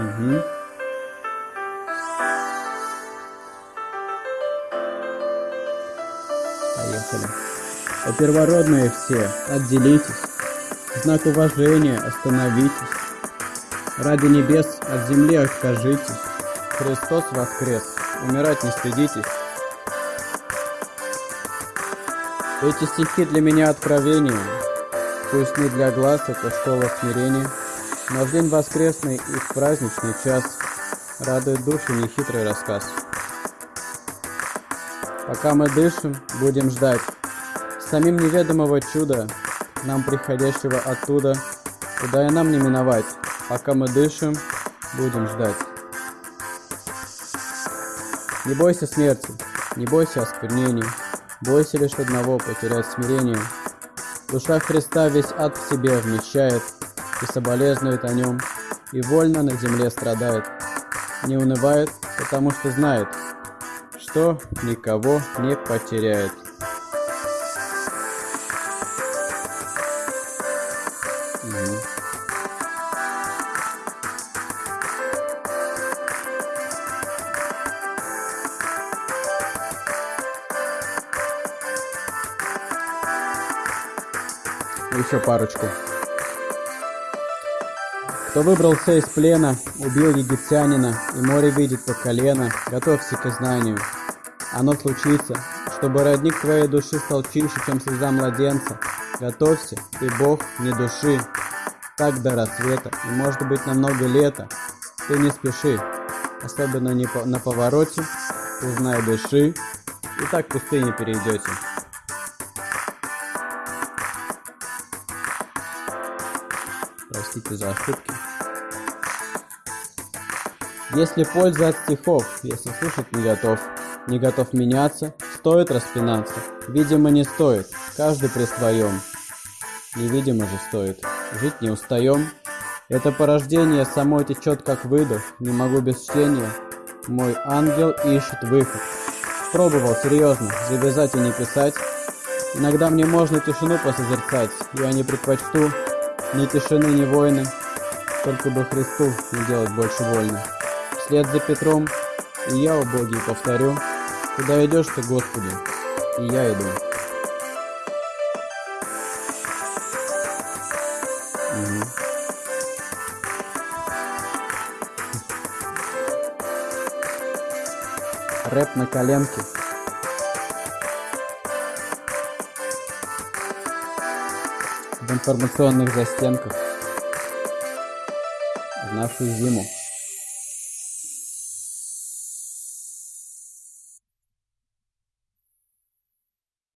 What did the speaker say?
Угу. Поехали. О, первородные все, отделитесь. Знак уважения остановитесь. Ради небес от земли откажитесь. Христос воскрес, умирать не стыдитесь. Эти стихи для меня откровение. Пусть не для глаз, это школа смирения, но в день воскресный и в праздничный час радует душу нехитрый рассказ. Пока мы дышим, будем ждать самим неведомого чуда, нам приходящего оттуда, куда и нам не миновать. Пока мы дышим, будем ждать. Не бойся смерти, не бойся осквернения, бойся лишь одного потерять смирение. Душа Христа весь ад в себе вмещает и соболезнует о нем, и вольно на земле страдает. Не унывает, потому что знает, что никого не потеряет. Еще парочку. Кто выбрался из плена, убил египтянина, и море видит по колено, готовься к знанию. Оно случится, чтобы родник твоей души стал чище, чем слеза младенца. Готовься, ты Бог не души. Так до рассвета, и может быть на много лета. Ты не спеши, особенно не по на повороте, узнай дыши, и так пустыни перейдете. Простите за ошибки. Если польза от стихов, если слушать не готов, не готов меняться, стоит распинаться. Видимо, не стоит, каждый при своем. Невидимо же стоит, жить не устаем. Это порождение само течет как выдох, не могу без чтения. Мой ангел ищет выход. Пробовал серьезно, завязать и не писать. Иногда мне можно тишину посозерцать, я не предпочту ни тишины, ни войны, только бы Христу не делать больше вольно. Вслед за Петром и я, о Боге, повторю, куда идешь ты, Господи, и я иду. Рэп на коленке. В информационных застенках. В нашу зиму.